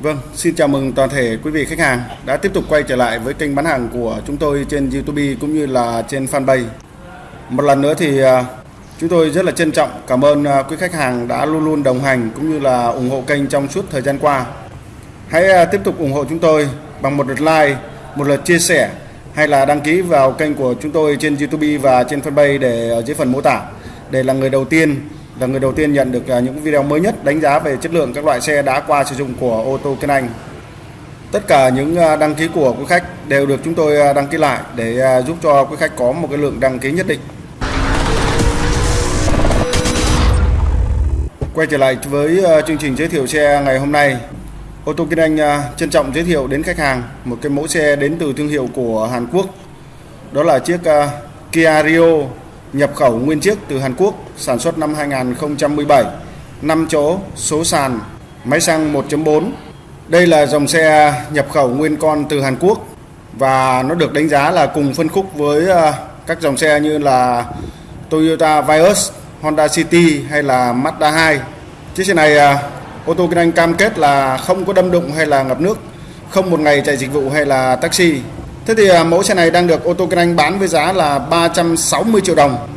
Vâng, xin chào mừng toàn thể quý vị khách hàng đã tiếp tục quay trở lại với kênh bán hàng của chúng tôi trên YouTube cũng như là trên fanpage. Một lần nữa thì à, chúng tôi rất là trân trọng cảm ơn à, quý khách hàng đã luôn luôn đồng hành cũng như là ủng hộ kênh trong suốt thời gian qua. Hãy à, tiếp tục ủng hộ chúng tôi bằng một lượt like, một lượt chia sẻ hay là đăng ký vào kênh của chúng tôi trên YouTube và trên fanpage để ở dưới phần mô tả để là người đầu tiên là người đầu tiên nhận được à, những video mới nhất đánh giá về chất lượng các loại xe đã qua sử dụng của ô tô Kinh Anh. Tất cả những à, đăng ký của quý khách đều được chúng tôi à, đăng ký lại để giúp cho quý khách có một cái lượng đăng ký nhất định. Quay trở lại với chương trình giới thiệu xe ngày hôm nay. Ô tô Kinh Anh trân trọng giới thiệu đến khách hàng một cái mẫu xe đến từ thương hiệu của Hàn Quốc. Đó là chiếc Kia Rio nhập khẩu nguyên chiếc từ Hàn Quốc, sản xuất năm 2017, 5 chỗ, số sàn, máy xăng 1.4. Đây là dòng xe nhập khẩu nguyên con từ Hàn Quốc và nó được đánh giá là cùng phân khúc với ờ, các dòng xe như là Toyota Vios, Honda City hay là Mazda 2. Chiếc xe này ờ, ô tô kinh anh cam kết là không có đâm đụng hay là ngập nước, không một ngày chạy dịch vụ hay là taxi Thế thì à, mẫu xe này đang được ô tô kinh anh bán với giá là 360 triệu đồng.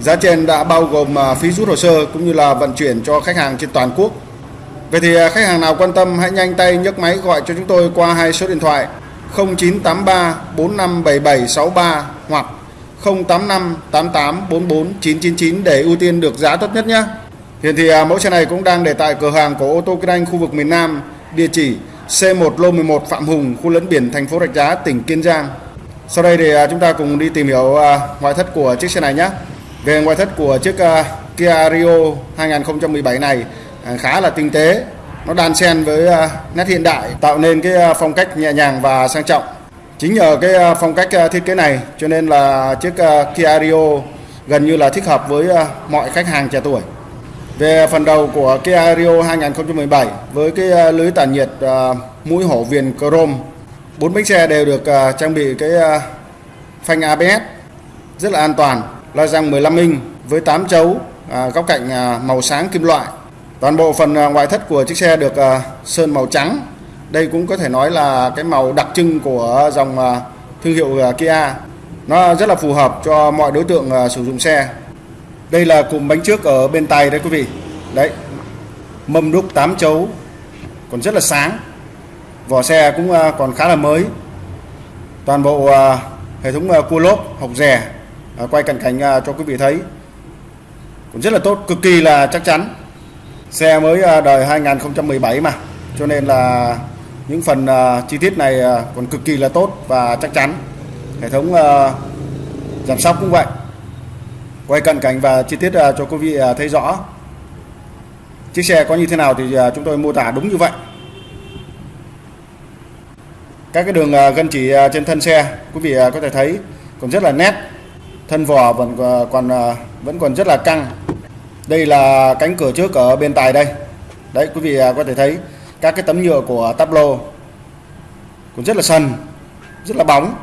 Giá trên đã bao gồm à, phí rút hồ sơ cũng như là vận chuyển cho khách hàng trên toàn quốc. Vậy thì à, khách hàng nào quan tâm hãy nhanh tay nhấc máy gọi cho chúng tôi qua hai số điện thoại 0983 457763 hoặc 085 88 44 999 để ưu tiên được giá tốt nhất nhé. Hiện thì mẫu xe này cũng đang để tại cửa hàng của ô tô kinh anh khu vực miền Nam, địa chỉ C1 lô 11 Phạm Hùng, khu lấn biển thành phố Rạch Giá, tỉnh Kiên Giang. Sau đây thì à, chúng ta cùng đi tìm hiểu à, ngoại thất của chiếc xe này nhé. Về ngoại thất của chiếc à, Kia Rio 2017 này khá là tinh tế, nó đan xen với nét hiện đại tạo nên cái phong cách nhẹ nhàng và sang trọng. Chính nhờ cái phong cách thiết kế này cho nên là chiếc Kia Rio gần như là thích hợp với mọi khách hàng trẻ tuổi. Về phần đầu của Kia Rio 2017 với cái à, lưới tản nhiệt à, mũi hổ viền chrome, bốn bánh xe đều được à, trang bị cái phanh ABS rất là an toàn, la răng 15 inch với 8 chấu, góc cạnh màu sáng kim loại. Toàn bộ phần ngoại thất của chiếc xe được sơn màu trắng. Đây cũng có thể nói là cái màu đặc trưng của dòng thương hiệu Kia. Nó rất là phù hợp cho mọi đối tượng sử dụng xe đây là cụm bánh trước ở bên tay đấy, quý vị. Đấy, mâm đúc 8 chấu, còn rất là sáng. Vỏ xe cũng à, còn khá là mới. Toàn bộ à, hệ thống à, cua lốp học rè quay cận cảnh cho quý vị thấy. Cũng rất là tốt, cực kỳ là chắc chắn. Xe mới đời 2017 mà. Cho nên là những phần chi tiết này còn cực kỳ là tốt và chắc chắn. Hệ thống giảm sóc cũng vậy quay cận cảnh và chi tiết à, cho quý vị à, thấy rõ. Chiếc xe có như thế nào thì à, chúng tôi mô tả đúng như vậy. Các cái đường gân chỉ trên thân xe, quý vị có thể thấy còn rất là nét. Thân vỏ vẫn còn vẫn còn rất là căng. Đây là cánh cửa trước ở bên tài đây. Đấy, quý vị có thể thấy các cái tấm nhựa của tablo lô cũng rất là sần, rất là bóng.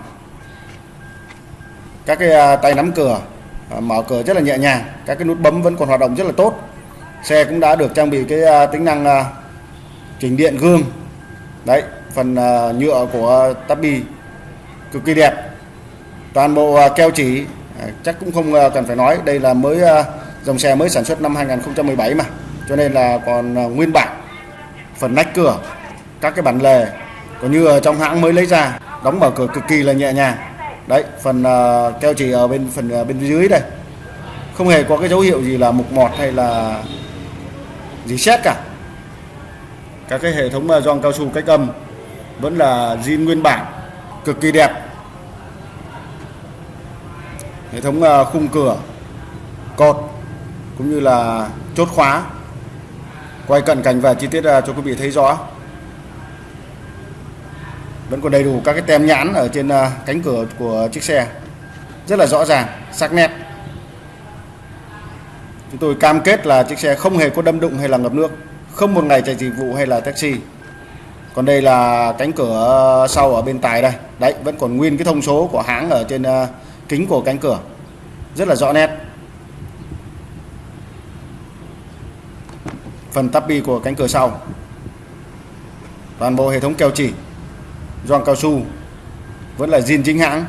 Các cái tay nắm cửa Ờ, mở cửa rất là nhẹ nhàng. Các cái nút bấm vẫn còn hoạt động rất là tốt. Xe cũng đã được trang bị cái à, tính năng à, chỉnh điện gương. Đấy, phần à, nhựa của tabi cực kỳ đẹp. Toàn bộ keo chỉ chắc cũng không cần phải nói. Đây là mới dòng xe mới sản xuất năm 2017 mà. Cho nên là còn nguyên bản, phần nách cửa, các cái bản lề, còn như ở trong hãng mới lấy ra, đóng mở cửa cực kỳ là nhẹ nhàng đấy phần uh, keo chỉ ở bên phần uh, bên dưới đây. Không hề có cái dấu hiệu gì là mục mọt hay là gì xét cả. Các cái hệ thống uh, gioăng cao su cách âm vẫn là zin nguyên bản cực kỳ đẹp. Hệ thống uh, khung cửa cột cũng như là chốt khóa. Quay cận cảnh và chi tiết uh, cho quý vị thấy rõ vẫn còn đầy đủ các cái tem nhãn ở trên ờ, cánh cửa của chiếc xe. Rất là rõ ràng, sắc nét. Chúng tôi cam kết là chiếc xe không hề có đâm đụng hay là ngập nước, không một ngày chạy dịch vụ hay là taxi. Còn đây là cánh cửa sau ở bên tài đây. Đấy, vẫn còn nguyên cái thông số của hãng ở trên ờ, kính của cánh cửa. Rất là rõ nét. Phần tabi của cánh cửa sau. Toàn bộ hệ thống keo chỉ gioăng cao su vẫn là zin chính hãng.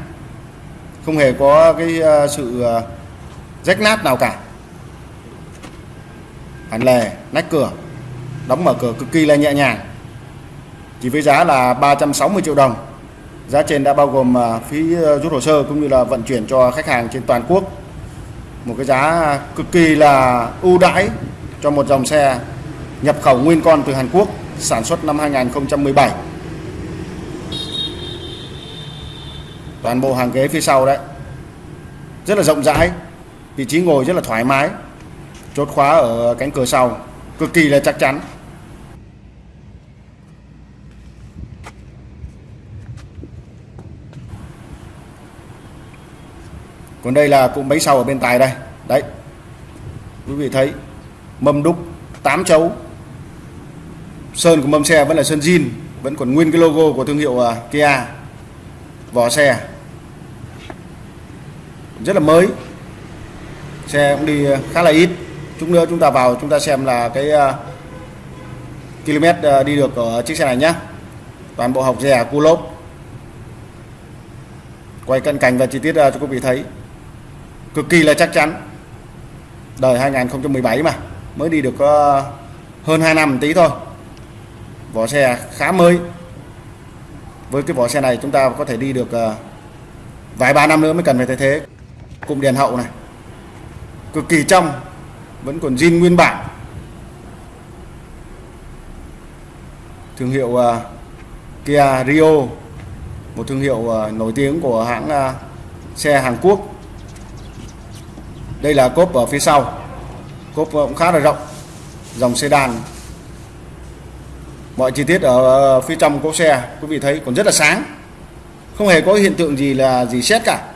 Không hề có cái ờ, sự ờ, rách nát nào cả. Hẳn lề nách cửa, đóng mở cửa cực kỳ là nhẹ nhàng. Chỉ với giá là 360 triệu đồng. Giá trên đã bao gồm ờ, phí rút hồ sơ cũng như là vận chuyển cho khách hàng trên toàn quốc. Một cái giá cực kỳ là ưu đãi cho một dòng xe nhập khẩu nguyên con từ Hàn Quốc sản xuất năm 2017 toàn bộ hàng ghế phía sau đấy. Rất là rộng rãi, vị trí ngồi rất là thoải mái, chốt khóa ở cánh cửa sau, cực kỳ là chắc chắn. Còn đây là cụm bánh sau ở bên tài đây. Đấy, quý vị thấy, mâm đúc 8 chấu. Sơn của mâm xe vẫn là sơn zin, vẫn còn nguyên cái logo của thương hiệu à, Kia. Vỏ xe rất là mới. Xe cũng đi ờ, khá là ít. Chút nữa chúng ta vào chúng ta xem là cái uh, km uh, đi được ở chiếc xe này nhé toàn bộ học rẻ cu lốp. Quay cận cảnh và chi tiết uh, cho quý vị thấy. Cực kỳ là chắc chắn. Đời 2017 mà mới đi được hơn 2 năm tí thôi. Vỏ xe khá mới. Với cái vỏ xe này chúng ta có thể đi được vài ba năm nữa mới cần phải thay thế cụm đèn hậu này. Cực kỳ trong vẫn còn zin nguyên bản. Thương hiệu uh, Kia Rio một thương hiệu uh, nổi tiếng của hãng uh, xe Hàn Quốc. Đây là cốp ở phía sau. Cốp cũng khá là rộng dòng sedan. Mọi chi tiết ở phía trong cốp xe quý vị thấy còn rất là sáng. Không hề có hiện tượng gì là gì xét cả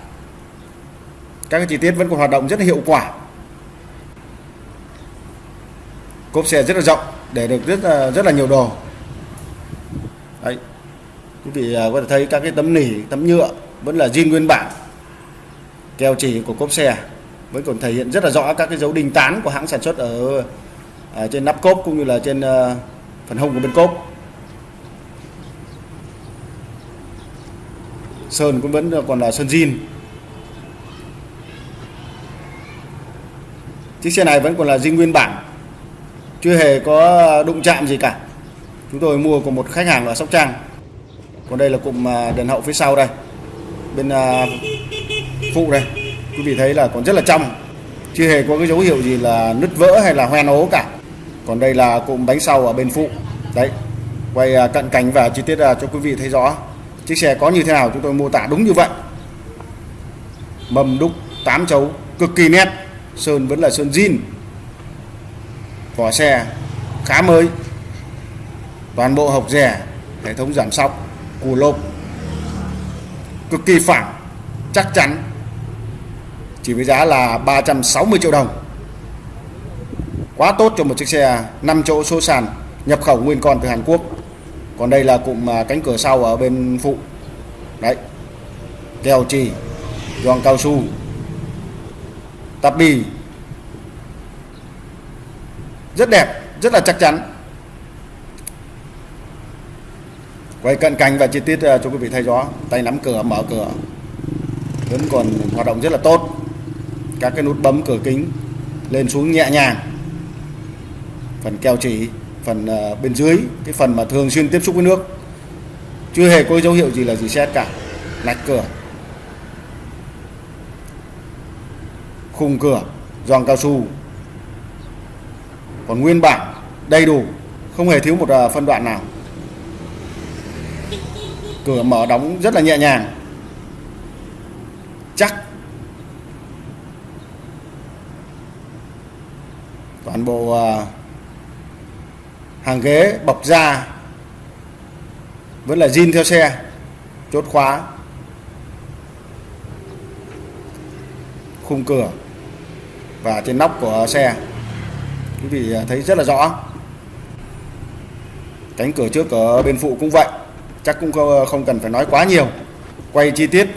các cái chi tiết vẫn còn hoạt động rất là hiệu quả. Cốp xe rất là rộng để được rất là, rất là nhiều đồ. Đấy. Quý vị à, có thể thấy các cái tấm nỉ tấm nhựa vẫn là zin nguyên bản. Keo chỉ của cốp xe vẫn còn thể hiện rất là rõ các cái dấu đinh tán của hãng sản xuất ở, ở trên nắp cốp cũng như là trên uh, phần hông của bên cốp. Sơn cũng vẫn còn là sơn zin. Chiếc xe này vẫn còn là zin nguyên bản. Chưa hề có đụng chạm gì cả. Chúng tôi mua của một khách hàng ở Sóc Trăng. Còn đây là cụm à, đèn hậu phía sau đây. Bên à, phụ đây. Quý vị thấy là còn rất là trong. Chưa hề có cái dấu hiệu gì là nứt vỡ hay là hoen ố cả. Còn đây là cụm bánh sau ở bên phụ. Đấy. Quay à, cận cảnh và chi tiết cho quý vị thấy rõ. Chiếc xe có như thế nào chúng tôi mô tả đúng như vậy. Mầm đúc 8 chấu cực kỳ nét sơn vẫn là sơn zin vỏ xe khá mới. Toàn bộ hộc rẻ, hệ thống giảm sóc, cù lốp cực kỳ phẳng, chắc chắn. Chỉ với giá là 360 triệu đồng. Quá tốt cho một chiếc xe 5 chỗ số sàn nhập khẩu nguyên con từ Hàn Quốc. Còn đây là cụm à, cánh cửa sau ở bên phụ. Đấy. Kèo trì gioăng cao su tạp bì. Rất đẹp, rất là chắc chắn. Quay cận cảnh và chi tiết ờ, cho quý vị thấy rõ tay nắm cửa, mở cửa. Vẫn còn hoạt động rất là tốt. Các cái nút bấm cửa kính lên xuống nhẹ nhàng. Phần keo chỉ, phần ờ, bên dưới, cái phần mà thường xuyên tiếp xúc với nước. Chưa hề có dấu hiệu gì là gì xét cả. Lạch cửa. Khung cửa giòn cao su. Còn nguyên bản, đầy đủ, không hề thiếu một ờ, phân đoạn nào. Cửa mở đóng rất là nhẹ nhàng. Chắc. Toàn bộ ờ, hàng ghế bọc da vẫn là zin theo xe, chốt khóa. Khung cửa và trên nóc của xe. Quý vị à, thấy rất là rõ. Cánh cửa trước ở bên phụ cũng vậy, chắc cũng à, không cần phải nói quá nhiều. Quay chi tiết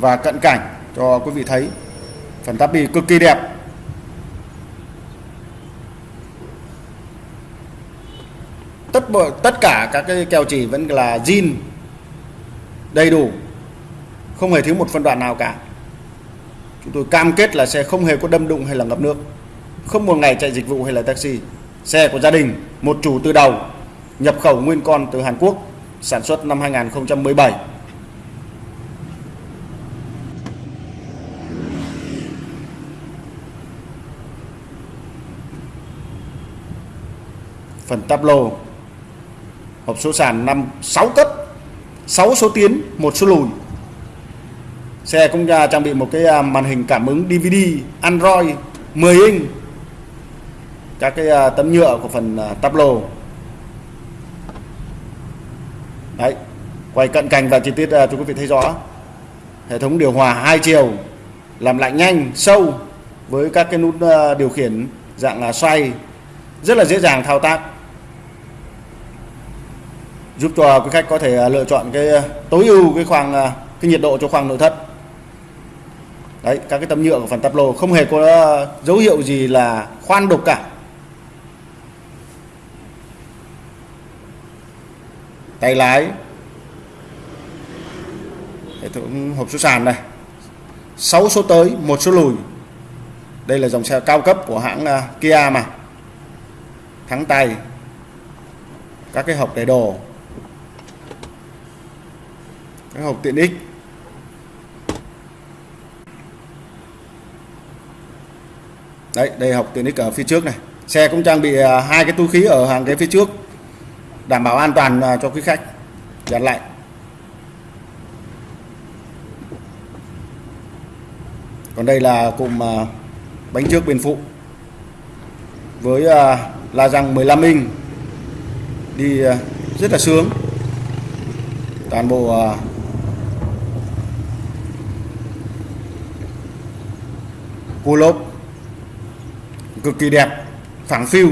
và cận cảnh cho quý vị thấy. Phần tắp bi cực kỳ đẹp. Tất bộ tất cả các cái keo chỉ vẫn là zin, đầy đủ. Không hề thiếu một phân đoạn nào cả chúng tôi cam kết là xe không hề có đâm đụng hay là ngập nước. Không một ngày chạy dịch vụ hay là taxi. Xe của gia đình, một chủ từ đầu, nhập khẩu nguyên con từ Hàn Quốc, sản xuất năm 2017 phần táp lô hộp số sàn 5 6 cấp 6 số tiến, một số lùi xe cũng trang bị một cái à, màn hình cảm ứng DVD Android 10 inch. Các cái à, tấm nhựa của phần à, tắp lô đấy, quay cận cảnh và chi tiết cho quý vị thấy rõ. Hệ thống điều hòa hai chiều, làm lạnh nhanh, sâu, với các cái nút điều khiển dạng là xoay, rất là dễ dàng thao tác. Giúp cho quý khách có thể lựa chọn cái tối ưu cái khoang cái nhiệt độ cho khoang nội thất đấy, các cái tấm nhựa của phần tắp lô không hề có dấu hiệu gì là khoan đục cả. Tay lái. Hệ thống hộp số sàn này. 6 số tới, một số lùi. Đây là dòng xe cao cấp của hãng à, Kia mà. Thắng tay. Các cái hộp để đồ. Cái hộp tiện ích. Đấy, đây học tiện ích ở phía trước này. Xe cũng trang bị à, hai cái túi khí ở hàng ghế phía trước, đảm bảo an toàn à, cho quý khách. Dàn lạnh còn đây là cụm à, bánh trước bên phụ với la răng 15 inch, đi rất là sướng. Toàn bộ cua lốp cực kỳ đẹp, phẳng phiu.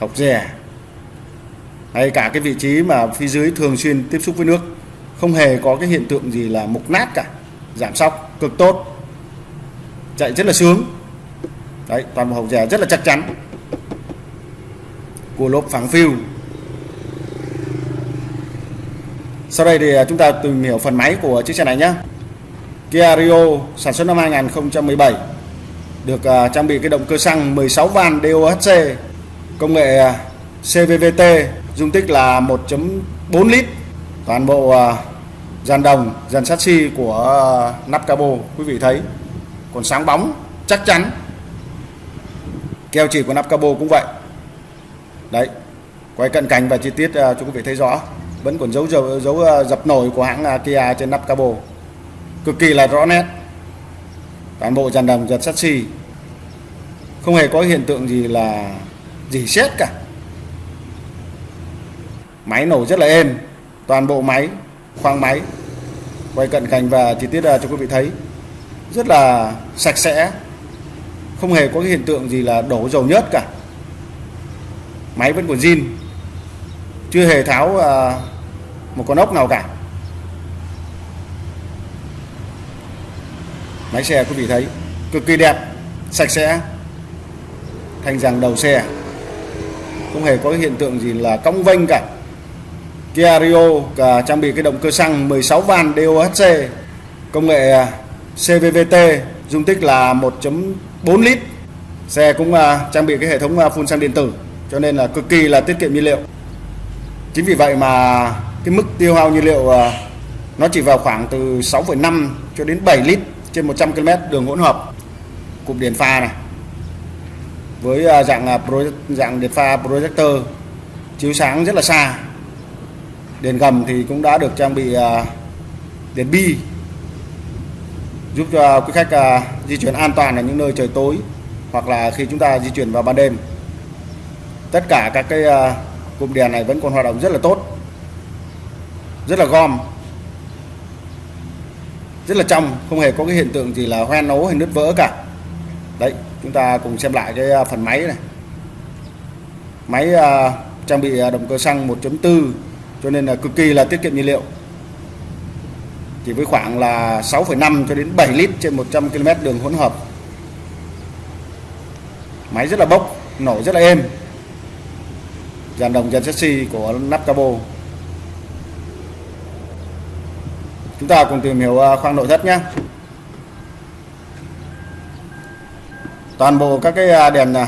Học rẻ. Hay cả cái vị trí mà phía dưới thường xuyên tiếp xúc với nước, không hề có cái hiện tượng gì là mục nát cả. Giảm sóc, cực tốt. Chạy rất là sướng. Đấy, toàn bộ hộc rẻ rất là chắc chắn. Của lốp phẳng phiu. Sau đây thì à, chúng ta tìm hiểu phần máy của chiếc xe này nhé. Kia Rio sản xuất năm 2017 được à, trang bị cái động cơ xăng 16 van DOHC công nghệ à, CVVT dung tích là 1.4 lít. Toàn bộ à, dàn đồng dàn sắt xi của nắp cabo quý vị thấy. Còn sáng bóng chắc chắn keo chỉ của nắp cabo cũng vậy. Đấy quay cận cảnh và chi tiết chúng cho quý vị thấy rõ. Vẫn còn dấu dấu, dấu dập nổi của hãng Kia trên nắp cabo cực kỳ là rõ nét. Toàn bộ dàn đồng giật sắt xì, không hề có hiện tượng gì là gì xét cả. Máy nổ rất là êm toàn bộ máy khoang máy quay cận cảnh và chi tiết à, cho quý vị thấy rất là sạch sẽ không hề có cái hiện tượng gì là đổ dầu nhớt cả. Máy vẫn còn zin chưa hề tháo à, một con ốc nào cả. Máy xe quý vị thấy cực kỳ đẹp sạch sẽ thành rằng đầu xe. Không hề có hiện tượng gì là cong vênh cả. Kia Rio cả trang bị cái động cơ xăng 16 van DOHC công nghệ à, CVVT dung tích là 1.4 lít. Xe cũng à, trang bị cái hệ thống à, phun xăng điện tử cho nên là cực kỳ là tiết kiệm nhiên liệu. Chính vì vậy mà cái mức tiêu hao nhiên liệu nó chỉ vào khoảng từ 6,5 cho đến 7 lít trên 100 km đường hỗn hợp, cụm đèn pha này, với à, dạng à, project dạng đèn pha projector, chiếu sáng rất là xa. Đèn gầm thì cũng đã được trang bị à, đèn bi, giúp cho quý khách di chuyển an toàn ở những nơi trời tối, hoặc là khi chúng ta di chuyển vào ban đêm. Tất cả các cái cụm đèn này vẫn còn hoạt động rất là tốt, rất là gom rất là trong không hề có cái hiện tượng gì là hoen ố hay nứt vỡ cả. Đấy chúng ta cùng xem lại cái à, phần máy này. Máy uh, trang bị à, động cơ xăng 1.4 cho nên là cực kỳ là tiết kiệm nhiên liệu. Chỉ với khoảng là 6,5 cho đến 7 lít trên 100 km đường hỗn hợp. Máy rất là bốc nổ rất là êm. Dàn đồng dàn chassis của nắp cabo chúng ta cùng tìm hiểu à, khoang nội thất nhé. Toàn bộ các cái à, đèn à,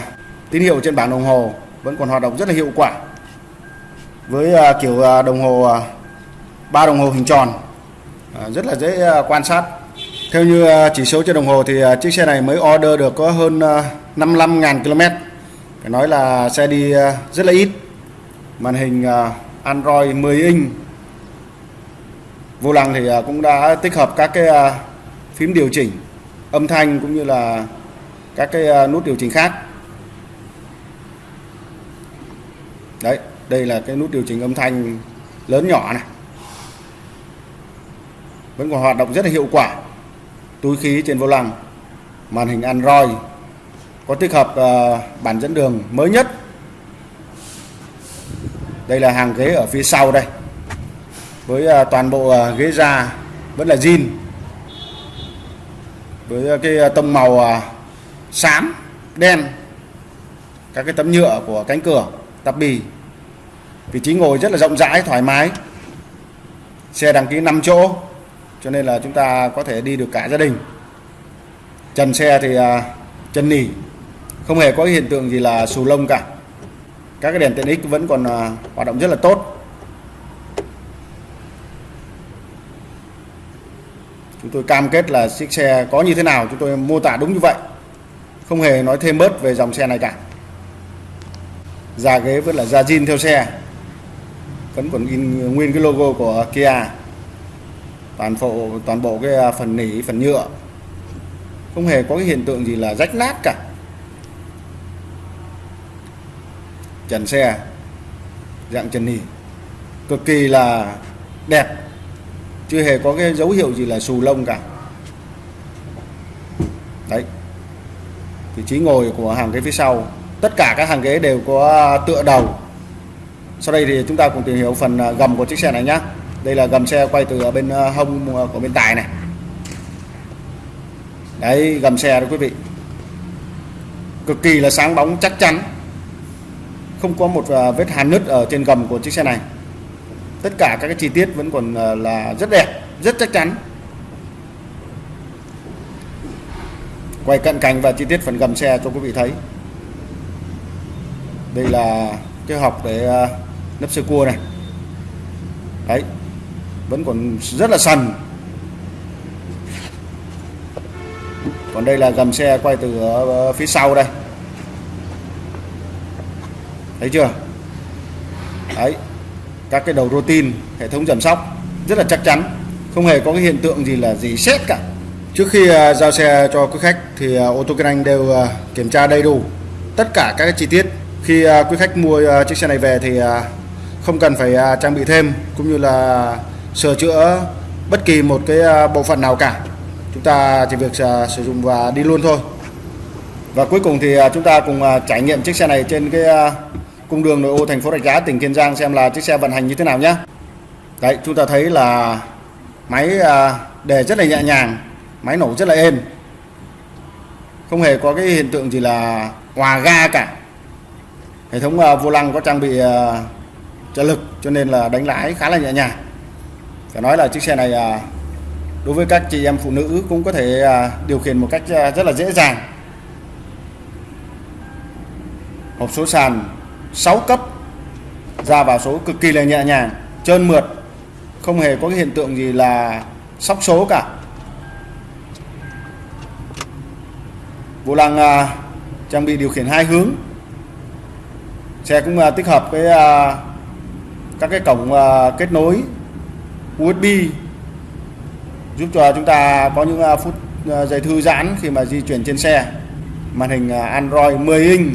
tín hiệu trên bảng đồng hồ vẫn còn hoạt động rất là hiệu quả với kiểu đồng hồ ba đồng hồ hình tròn rất là dễ quan sát. Theo như chỉ số trên đồng hồ thì chiếc xe này mới order được có hơn 55.000 km phải nói là xe đi rất là ít. Màn hình Android 10 inch vô lăng thì à, cũng đã tích hợp các cái à, phím điều chỉnh âm thanh cũng như là các cái à, nút điều chỉnh khác. Đấy, đây là cái nút điều chỉnh âm thanh lớn nhỏ này. Vẫn còn hoạt động rất là hiệu quả. Túi khí trên vô lăng, màn hình Android có tích hợp bản dẫn đường mới nhất. Đây là hàng ghế ở phía sau đây với à, toàn bộ à, ghế da vẫn là zin với à, cái tông màu xám, đen, các cái tấm nhựa của cánh cửa tắp bì. Vị trí ngồi rất là rộng rãi, thoải mái. Xe đăng ký 5 chỗ, cho nên là chúng ta có thể đi được cả gia đình. Trần xe thì chân nỉ không hề có hiện tượng gì là xù lông cả. Các cái đèn tiện ích vẫn còn hoạt động rất là tốt. Tôi cam kết là chiếc xe có như thế nào chúng tôi mô tả đúng như vậy. Không hề nói thêm bớt về dòng xe này cả. Da ghế vẫn là da zin theo xe. Vẫn còn in nguyên cái logo của Kia. Toàn bộ toàn bộ cái à, phần nỉ, phần nhựa. Không hề có cái hiện tượng gì là rách nát cả. Trần xe, dạng trần nỉ. Cực kỳ là đẹp chưa hề có cái dấu hiệu gì là xù lông cả. Đấy. Vị trí ngồi của hàng ghế phía sau. Tất cả các hàng ghế đều có à, tựa đầu. Sau đây thì chúng ta cùng tìm hiểu phần à, gầm của chiếc xe này nhé đây là gầm xe quay từ à, bên hông của bên tài này. Đấy, gầm xe đó quý vị. Cực kỳ là sáng bóng, chắc chắn. Không có một vết hàn nứt ở trên gầm của chiếc xe này tất cả các cái chi tiết vẫn còn ờ, là rất đẹp, rất chắc chắn. Quay cận cảnh và chi tiết phần gầm xe cho quý vị thấy. Đây là cái học để ờ, nắp sơ cua này. Đấy, vẫn còn rất là sần. Còn đây là gầm xe quay từ ờ, phía sau đây. Thấy chưa? Đấy các cái đầu routine, hệ thống giảm sóc rất là chắc chắn, không hề có cái hiện tượng gì là gì xét cả. Trước khi à, giao xe cho quý khách thì à, ô tô kinh anh đều à, kiểm tra đầy đủ tất cả các cái chi tiết. Khi quý khách mua chiếc xe này về thì không cần phải trang bị thêm cũng như là sửa chữa bất kỳ một cái bộ phận nào cả. Chúng ta chỉ việc sử dụng và đi luôn thôi. Và cuối cùng thì chúng ta cùng trải nghiệm chiếc xe này trên cái cung đường nội ô thành phố Rạch Giá, tỉnh Kiên Giang xem là chiếc xe vận hành như thế nào nhé đấy, chúng ta thấy là máy à, đề rất là nhẹ nhàng, máy nổ rất là êm. Không hề có cái hiện tượng gì là hòa ga cả. Hệ thống à, vô lăng có trang bị à, trợ lực cho nên là đánh lái khá là nhẹ nhàng. Phải nói là chiếc xe này đối với các chị em phụ nữ cũng có thể điều khiển một cách rất là dễ dàng. Hộp số sàn 6 cấp ra vào số cực kỳ là nhẹ nhàng trơn mượt không hề có cái hiện tượng gì là sóc số cả. Vô lăng à, trang bị điều khiển hai hướng. Xe cũng à, tích hợp cái à, các cái cổng à, kết nối USB giúp cho chúng ta có những à, phút à, giây thư giãn khi mà di chuyển trên xe. Màn hình à, Android 10 inch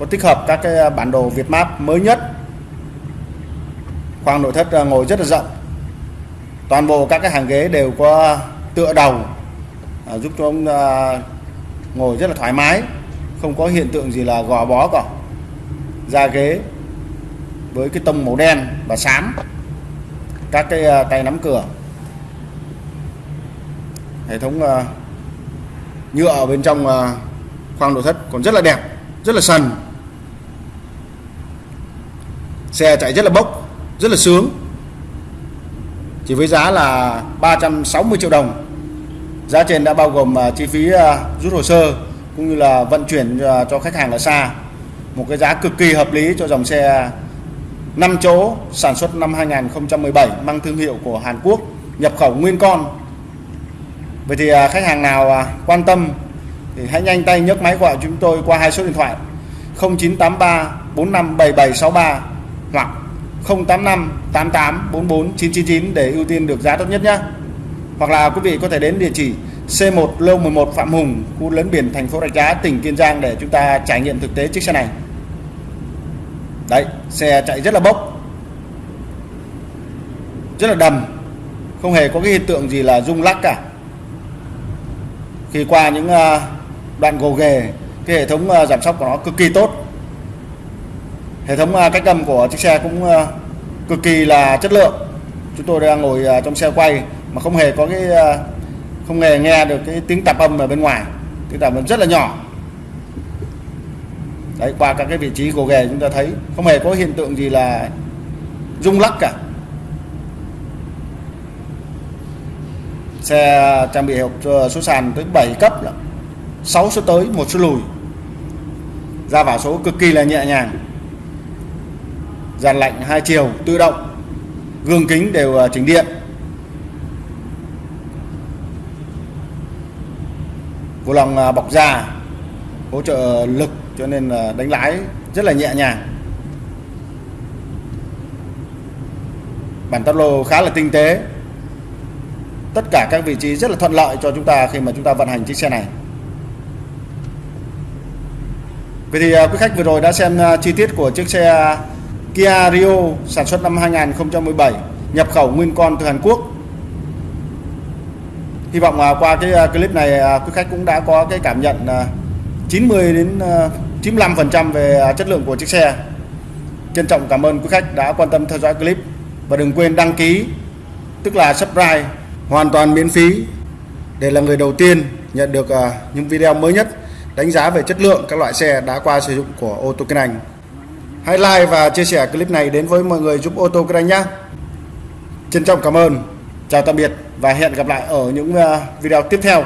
có tích hợp các cái à, bản đồ Việt Map mới nhất? Khoang nội thất à, ngồi rất là rộng. Toàn bộ các cái hàng ghế đều có tựa đầu à, giúp cho ông ngồi rất là thoải mái, không có hiện tượng gì là gò bó cả. Da ghế với cái tông màu đen và xám, các cái tay nắm cửa. Hệ thống nhựa ở bên trong khoang nội thất còn rất là đẹp, rất là sần xe chạy rất là bốc, rất là sướng. Chỉ với giá là 360 triệu đồng. Giá trên đã bao gồm à, chi phí à, rút hồ sơ cũng như là vận chuyển à, cho khách hàng ở xa. Một cái giá cực kỳ hợp lý cho dòng xe 5 chỗ sản xuất năm 2017 mang thương hiệu của Hàn Quốc, nhập khẩu nguyên con. Vậy thì khách hàng nào quan tâm thì hãy nhanh tay nhấc máy gọi chúng tôi qua hai số điện thoại 0983 457763 hoặc 085 88 44 999 để ưu tiên được giá tốt nhất nhé. Hoặc là quý vị có thể đến địa chỉ C1 Lô 11 Phạm Hùng, khu lấn biển thành phố Rạch Giá, tỉnh Kiên Giang để chúng ta trải nghiệm thực tế chiếc xe này. Đấy, xe chạy rất là bốc. Rất là đầm. Không hề có cái hiện tượng gì là rung lắc cả. Khi qua những ờ, đoạn gồ ghề, cái hệ thống ờ, giảm sóc của nó cực kỳ tốt. Hệ thống à, cách âm của chiếc xe cũng à, cực kỳ là chất lượng. Chúng tôi đang ngồi à, trong xe quay mà không hề có cái không hề nghe được cái tiếng tạp âm ở bên ngoài. Tiếng tạp âm rất là nhỏ. Đấy, qua các cái vị trí gồ ghề chúng ta thấy, không hề có hiện tượng gì là rung lắc cả. Xe trang bị hộp ờ, số sàn tới 7 cấp 6 số tới, một số lùi. Ra vào số cực kỳ là nhẹ nhàng dàn lạnh hai chiều tự động, gương kính đều à, chỉnh điện. Vô lòng à, bọc da, hỗ trợ lực cho nên à, đánh lái rất là nhẹ nhàng. Bản táp lô khá là tinh tế. Tất cả các vị trí rất là thuận lợi cho chúng ta khi mà chúng ta vận hành chiếc xe này. Vậy thì quý khách vừa rồi đã xem chi tiết của chiếc xe Kia Rio sản xuất năm 2017 nhập khẩu nguyên con từ Hàn Quốc. Hy vọng à, qua cái à, clip này à, quý khách cũng đã có cái cảm nhận 90 đến 95 phần trăm về chất lượng của chiếc xe. Trân trọng cảm ơn quý khách đã quan tâm theo dõi clip. Và đừng quên đăng ký, tức là subscribe, hoàn toàn miễn phí, để là người đầu tiên nhận được những video mới nhất đánh giá về chất lượng các loại xe đã qua sử dụng của ô tô kinh Anh. Hãy like và chia sẻ clip này đến với mọi người giúp ô tô kinh nhé. Trân trọng cảm ơn. Chào tạm biệt và hẹn gặp lại ở những ờ, video tiếp theo.